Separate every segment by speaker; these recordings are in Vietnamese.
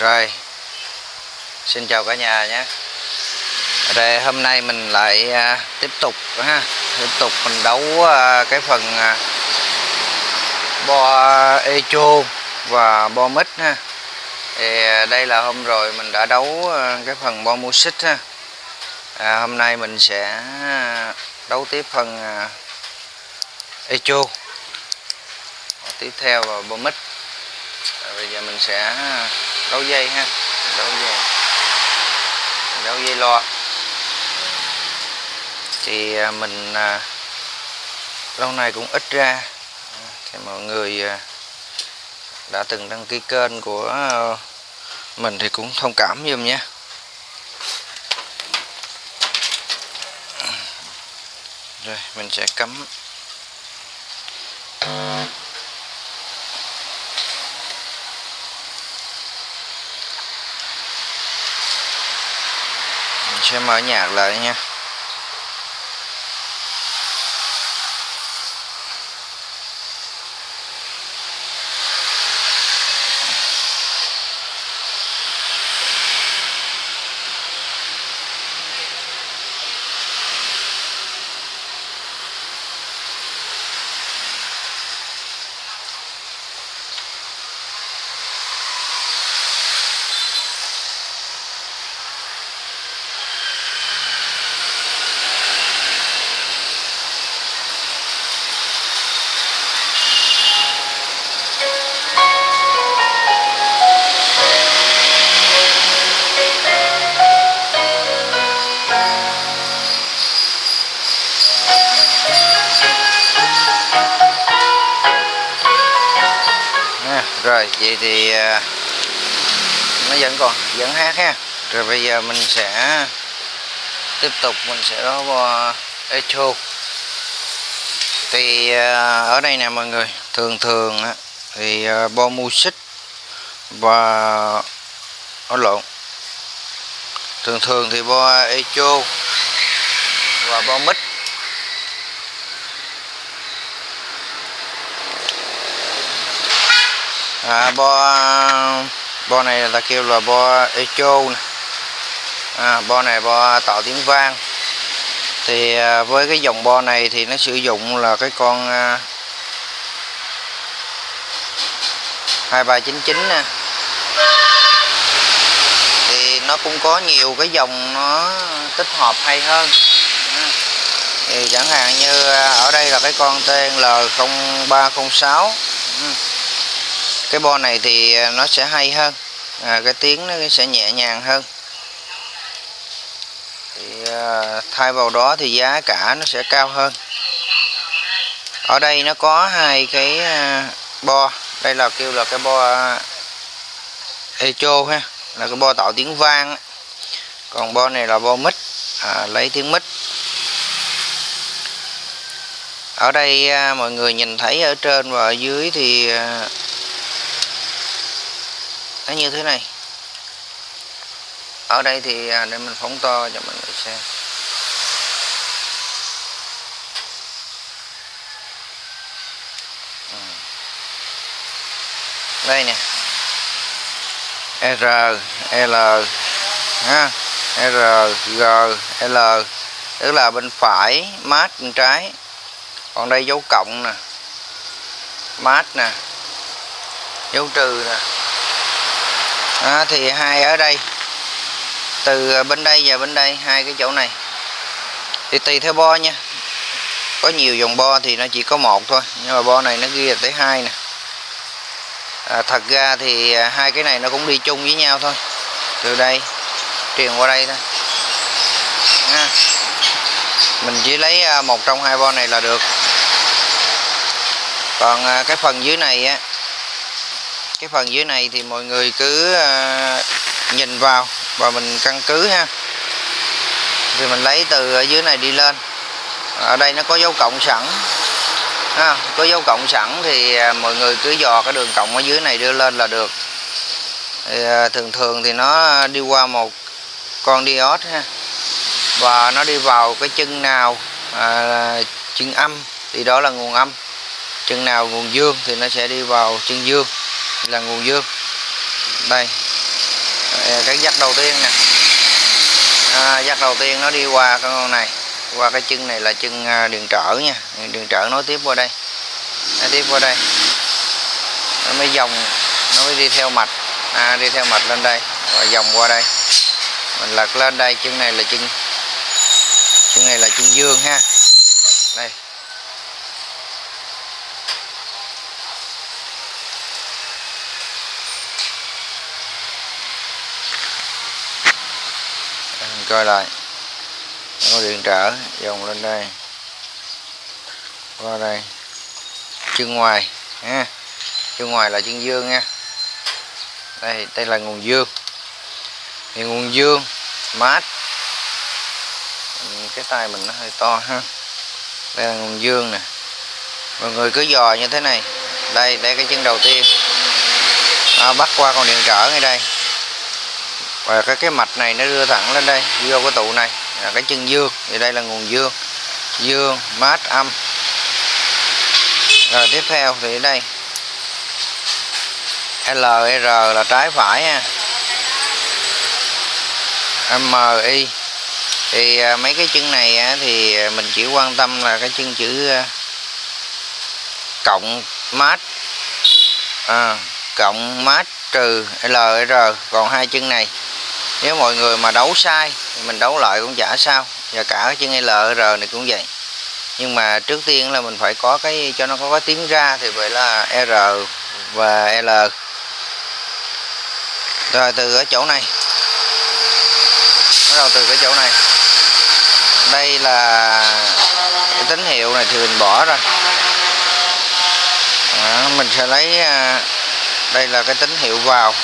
Speaker 1: Rồi. Xin chào cả nhà nhé. Rồi hôm nay mình lại à, tiếp tục ha. Tiếp tục mình đấu à, cái phần à, Bo Echo và bo mít ha. Thì à, đây là hôm rồi mình đã đấu à, cái phần bo music ha. À, hôm nay mình sẽ à, đấu tiếp phần à, echo. Tiếp theo là bo mít à, bây giờ mình sẽ à, đấu dây ha. Mình dây. Mình dây lo, thì à, mình à, lâu nay cũng ít ra. Thì mọi người à, đã từng đăng ký kênh của mình thì cũng thông cảm giùm nhé. Rồi mình sẽ cắm. Sẽ mở nhạc lại nha. Rồi, vậy thì à, nó vẫn còn, vẫn hát ha. Rồi bây giờ mình sẽ tiếp tục, mình sẽ đó bo echo. Thì à, ở đây nè mọi người, thường thường thì à, bo bo xích và ở lộn. Thường thường thì bo echo và bo mít. À, bo bo này là kêu là bo echo nè à, bo này bo tạo tiếng vang. Thì à, với cái dòng bo này thì nó sử dụng là cái con à, 2399 nè. Thì nó cũng có nhiều cái dòng nó tích hợp hay hơn. Thì chẳng hạn như à, ở đây là cái con TNL0306 Ừ cái bo này thì à, nó sẽ hay hơn. À, cái tiếng nó sẽ nhẹ nhàng hơn. Thì à, thay vào đó thì giá cả nó sẽ cao hơn. Ở đây nó có hai cái à, bo. Đây là kêu là cái bo à, echo ha là cái bo tạo tiếng vang còn bo này là bo mic à, lấy tiếng mic ở đây à, mọi người nhìn thấy ở trên và ở dưới thì à, nó như thế này. Ở đây thì à, để mình phóng to cho mọi người xem. Ừ. Đây nè. R, L, ha, R, G, L. Tức là bên phải, mát bên trái. Còn đây dấu cộng nè. Mát nè. Dấu trừ nè à, thì hai ở đây. Từ à, bên đây và bên đây hai cái chỗ này. Thì tùy theo bo nha. Có nhiều dòng bo thì nó chỉ có một thôi nhưng mà bo này nó ghi là tới hai nè. À, thật ra thì à, hai cái này nó cũng đi chung với nhau thôi. Từ đây truyền qua đây thôi. À, mình chỉ lấy à, một trong hai bo này là được. Còn cái phần dưới này á cái phần dưới này thì mọi người cứ ờ, nhìn vào và mình căn cứ ha. Thì mình lấy từ ở dưới này đi lên. Ở đây nó có dấu cộng sẵn. Ha, có dấu cộng sẵn thì ờ, mọi người cứ dò cái đường cộng ở dưới này đưa lên là được. Thì, ờ, thường thường thì nó đi qua một con diode ha. Và nó đi vào cái chân nào à, chân âm thì đó là nguồn âm. Chân nào nguồn dương thì nó sẽ đi vào chân dương là nguồn dương. Đây. Cái dắt đầu tiên nè. À, dắt đầu tiên nó đi qua cái con này. Qua cái chân này là chân à, điện đường trở nha. Đường trở nối tiếp qua đây. Nối tiếp qua đây. Nó mới dòng nó mới đi theo mạch. À, đi theo mạch lên đây. Và dòng qua đây. Mình lật lên đây chân này là chân chân này là chân dương ha. Đây. Coi lại. Có điện trở dòng lên đây. Qua đây. Chân ngoài ha. Chân ngoài là chân dương nha. Đây đây là nguồn dương. Thì nguồn dương mát. Cái tay mình nó hơi to ha. Đây là nguồn dương nè. Mọi người cứ dò như thế này. Đây đây cái chân đầu tiên. À, bắt qua con điện trở ngay đây và cái cái mạch này nó đưa thẳng lên đây vô cái tụ này. Là cái chân dương thì đây là nguồn dương. Dương mát âm. Rồi tiếp theo thì đây. LR là trái phải ha. MI thì à, mấy cái chân này thì à, mình chỉ quan tâm là cái chân chữ à, cộng mát. À, cộng mát trừ LR còn hai chân này nếu mọi người mà đấu sai thì mình đấu lại cũng chả sao. Và cả cái chân LR này cũng vậy. Nhưng mà trước tiên là mình phải có cái cho nó có cái tiếng ra thì vậy là R và L. Rồi từ ở chỗ này. Bắt đầu từ cái chỗ này. Đây là cái tín hiệu này thì mình bỏ rồi đó, mình sẽ lấy à, đây là cái tín hiệu vào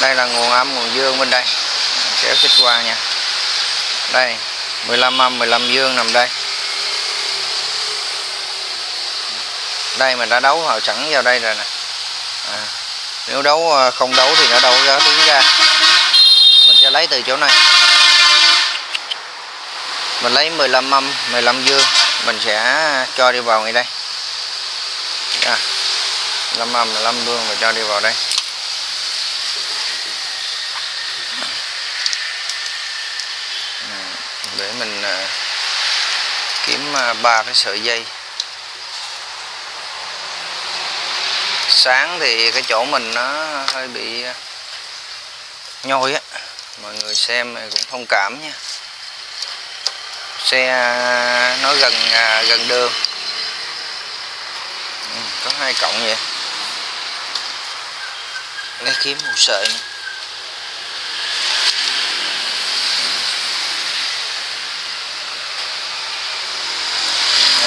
Speaker 1: đây là nguồn âm nguồn dương bên đây. Kéo xích qua nha. Đây 15 âm 15 dương nằm đây. Đây mình đã đấu họ sẵn vào đây rồi nè. À, nếu đấu à, không đấu thì nó đâu có tiếng ra. Mình sẽ lấy từ chỗ này. Mình lấy 15 âm 15 dương. Mình sẽ cho đi vào ngay đây. À, 15 âm 15 dương và cho đi vào đây. Mình à, kiếm à, ba cái sợi dây. Sáng thì cái chỗ mình nó hơi bị à, nhoi á. Mọi người xem cũng thông cảm nha. Xe nó gần gần đường. Ừ, có hai cộng vậy. Lấy kiếm một sợi nữa.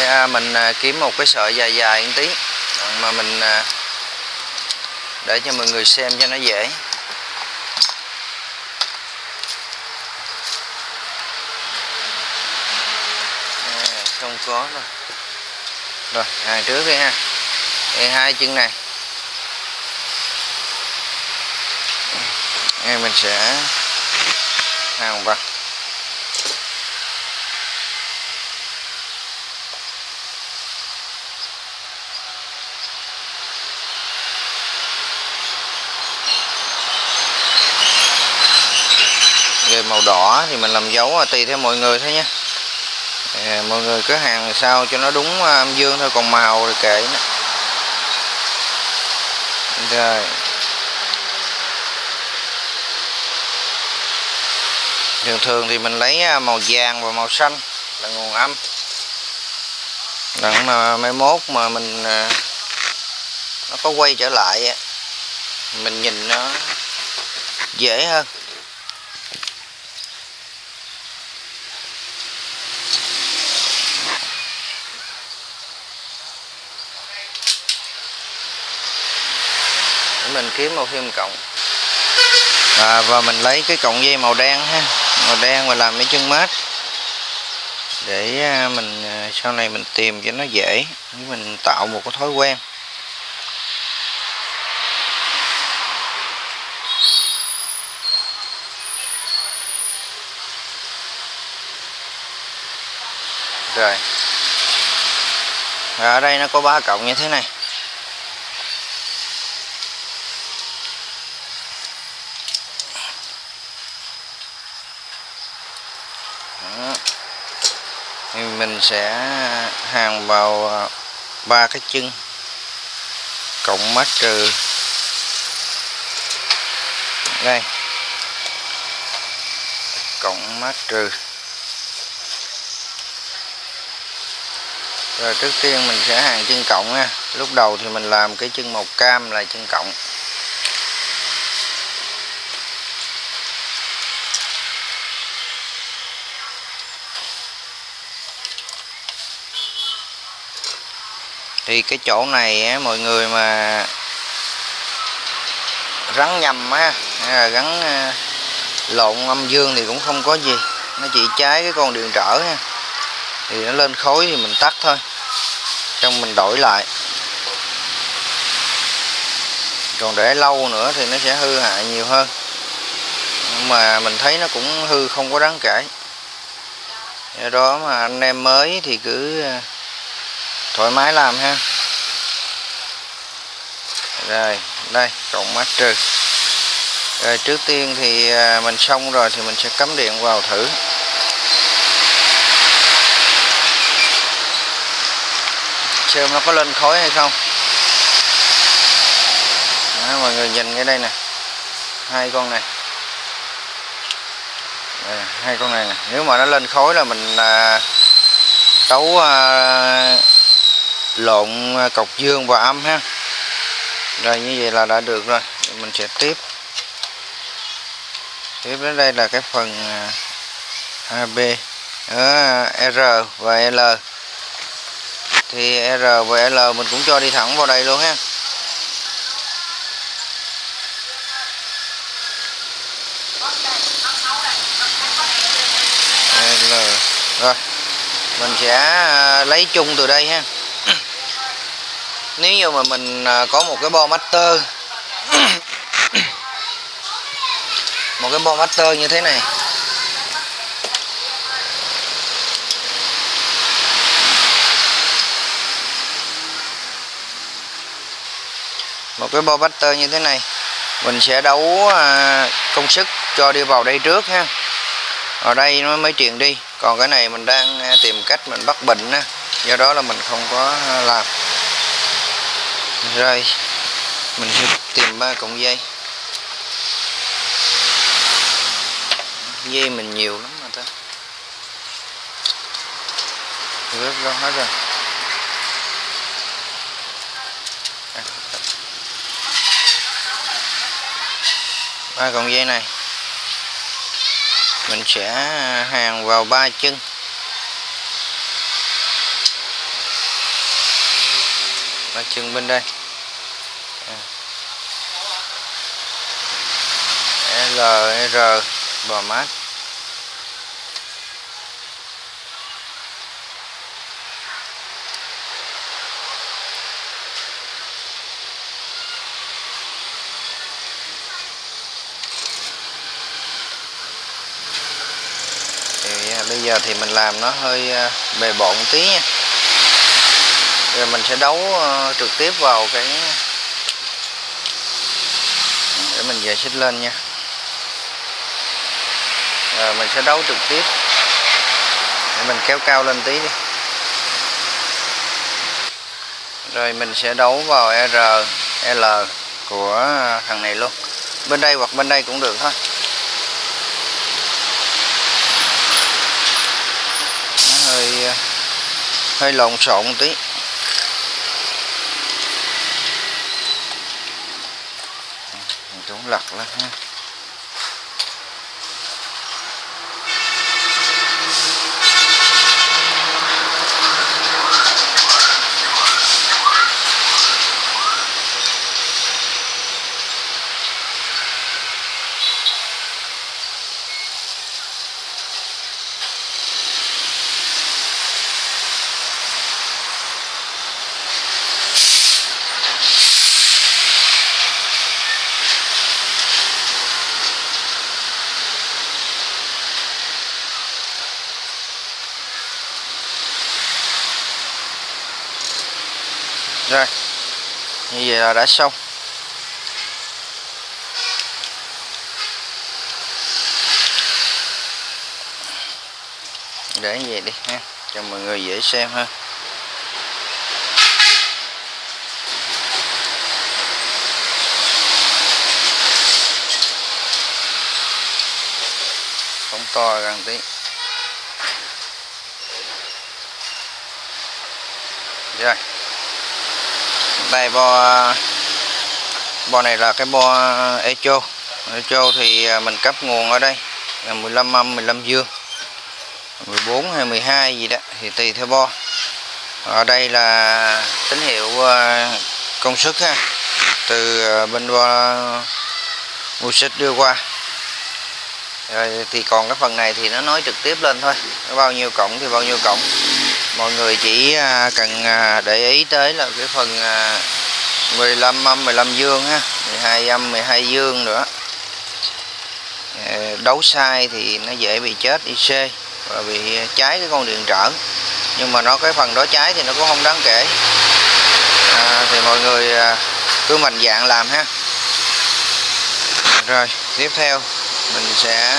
Speaker 1: Đây, à, mình à, kiếm một cái sợi dài dài một tí. Mà mình à, để cho mọi người xem cho nó dễ. Không có rồi rồi hàng trước đi ha. Đây hai chân này. Đây mình sẽ hàng vào rồi màu đỏ thì mình làm dấu à, tùy theo mọi người thôi nha. À, mọi người cứ hàng sao cho nó đúng à, âm dương thôi còn màu thì kệ nữa. rồi. Thường thường thì mình lấy à, màu vàng và màu xanh là nguồn âm. Đặng mà mai mốt mà mình nó có quay trở lại mình nhìn nó dễ hơn. Mình kiếm một thêm cộng à, và mình lấy cái cọng dây màu đen ha. Màu đen và làm mấy chân mát. Để à, mình à, sau này mình tìm cho nó dễ. Mình tạo một cái thói quen. Rồi. Và ở đây nó có ba cộng như thế này. Mình sẽ hàng vào à, ba cái chân, cộng mát trừ. Đây. Cộng mát trừ. Rồi trước tiên mình sẽ hàng chân cộng nha. Lúc đầu thì mình làm cái chân màu cam là chân cộng. Thì cái chỗ này á, mọi người mà rắn nhầm á hay là gắn ờ, lộn âm dương thì cũng không có gì. Nó chỉ trái cái con điện trở ha thì nó lên khối thì mình tắt thôi. Xong mình đổi lại. Còn để lâu nữa thì nó sẽ hư hại nhiều hơn. Nhưng mà mình thấy nó cũng hư không có đáng kể do đó mà anh em mới thì cứ ờ, thoải mái làm ha. Rồi đây cộng mát trừ. Rồi trước tiên thì à, mình xong rồi thì mình sẽ cắm điện vào thử. Xem nó có lên khói hay không. Đó, mọi người nhìn cái đây nè. Hai con này. Đây, hai con này nè. Nếu mà nó lên khói là mình à, tấu à, lộn à, cọc dương và âm ha. Rồi như vậy là đã được rồi. Mình sẽ tiếp. Tiếp đến đây là cái phần à, AB à, R và L. Thì R và L mình cũng cho đi thẳng vào đây luôn ha. L. Rồi, mình sẽ lấy chung từ đây ha nếu như mà mình à, có một cái bo master, một cái bo master như thế này. Một cái bo master như thế này, mình sẽ đấu à, công sức cho đi vào đây trước ha. Ở đây nó mới truyền đi. Còn cái này mình đang à, tìm cách mình bắt bệnh á. Do đó là mình không có làm rồi, mình sẽ tìm ba cọng dây. Dây mình nhiều lắm mà ta. Rớt ra hết rồi. À. Ba cọng dây này, mình sẽ hàng vào ba chân. Và chừng bên đây. À. L, R, bò mát. Thì à, bây giờ thì mình làm nó hơi à, bề bộn tí nha rồi mình sẽ đấu ờ, trực tiếp vào cái để mình về xích lên nha. Rồi mình sẽ đấu trực tiếp. Để mình kéo cao lên tí đi. Rồi mình sẽ đấu vào R, L của thằng này luôn. Bên đây hoặc bên đây cũng được thôi. Nó hơi ờ, hơi lộn xộn một tí mình cũng lật lên ha. Rồi. Như vậy là đã xong. Để như vậy đi ha. Cho mọi người dễ xem hơn phóng to gần tí. Rồi đây bo bo này là cái bo echo. Echo thì à, mình cấp nguồn ở đây là 15 âm 15 dương 14 hay 12 gì đó, thì tùy theo bo ở đây là tín hiệu à, công suất ha, từ à, bên bo music đưa qua. Rồi thì còn cái phần này thì nó nói trực tiếp lên thôi bao nhiêu cổng thì bao nhiêu cổng mọi người chỉ à, cần à, để ý tới là cái phần à, 15 âm 15 dương ha 12 âm 12 dương nữa. Ờ, đấu sai thì nó dễ bị chết IC và bị cháy cái con điện trở. Nhưng mà nó cái phần đó cháy thì nó cũng không đáng kể. À, thì mọi người cứ mạnh dạng làm ha. Rồi tiếp theo mình sẽ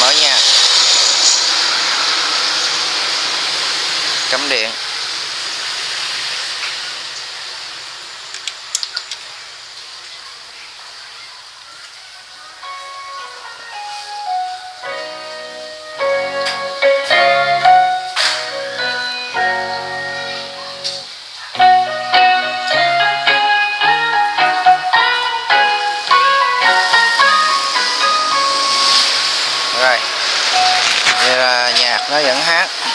Speaker 1: mở nhạc. Cắm điện. Rồi đây là nhạc nó vẫn hát.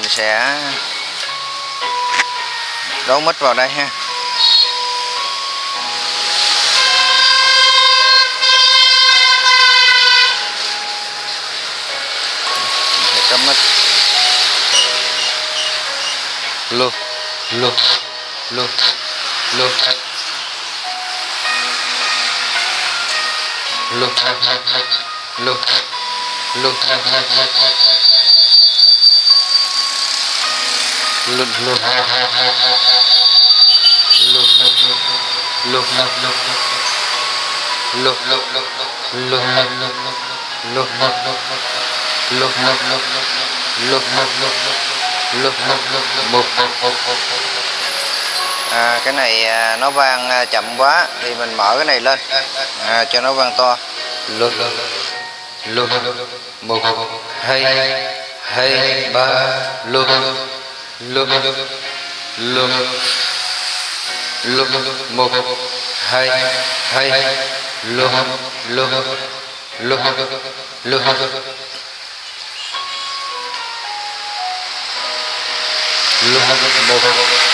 Speaker 1: Mình sẽ đấu mít vào đây ha. Mình sẽ cắm mít luôn luôn luôn luôn luôn luôn luôn luôn luôn luôn luôn luôn luôn luôn lúc lúc lúc một à, cái này à, nó vang à, chậm quá thì mình mở cái này lên à, cho nó vang to lúc lúc một hai hay ba lục lục lục lục một, hai hai lục lục lục lục lục một,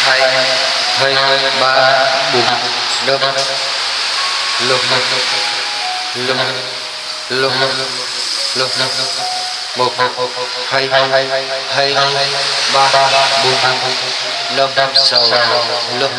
Speaker 1: hai hai, ba, bốn năm lục lục lục lục lục một hai hai ba bốn năm sáu lúc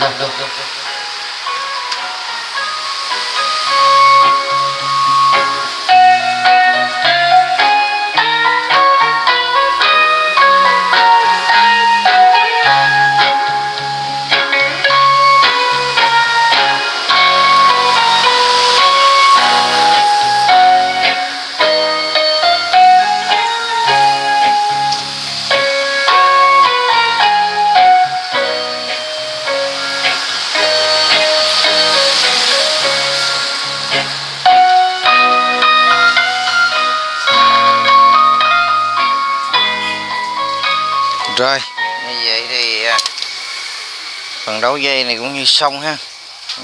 Speaker 1: này cũng như xong ha.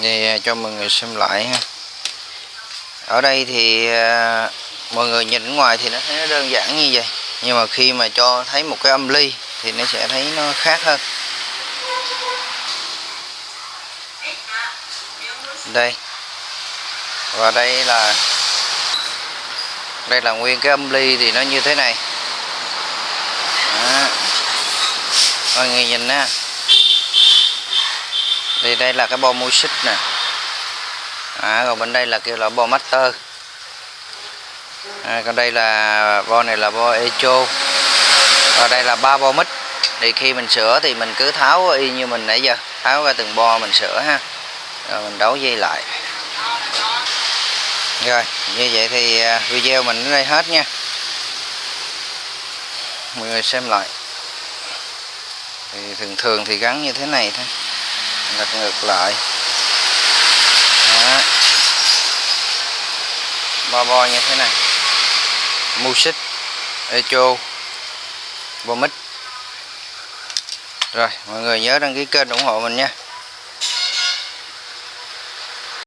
Speaker 1: Thì à, cho mọi người xem lại ha. Ở đây thì à, mọi người nhìn ngoài thì nó thấy nó đơn giản như vậy. Nhưng mà khi mà cho thấy một cái âm ly thì nó sẽ thấy nó khác hơn. Đây. Và đây là đây là nguyên cái âm ly thì nó như thế này. Đó. mọi người nhìn nha thì đây là cái bo music nè. À, còn bên đây là kêu là bo master. À, còn đây là bo này là bo echo. Và đây là ba bo mít thì khi mình sửa thì mình cứ tháo y như mình nãy giờ. Tháo ra từng bo mình sửa ha. Rồi mình đấu dây lại. Rồi như vậy thì à, video mình đến đây hết nha. Mọi người xem lại. Thì thường thường thì gắn như thế này thôi lật ngược lại. Đó. bo bo như thế này. Music, echo bomic rồi, mọi người nhớ đăng ký kênh ủng hộ mình nha.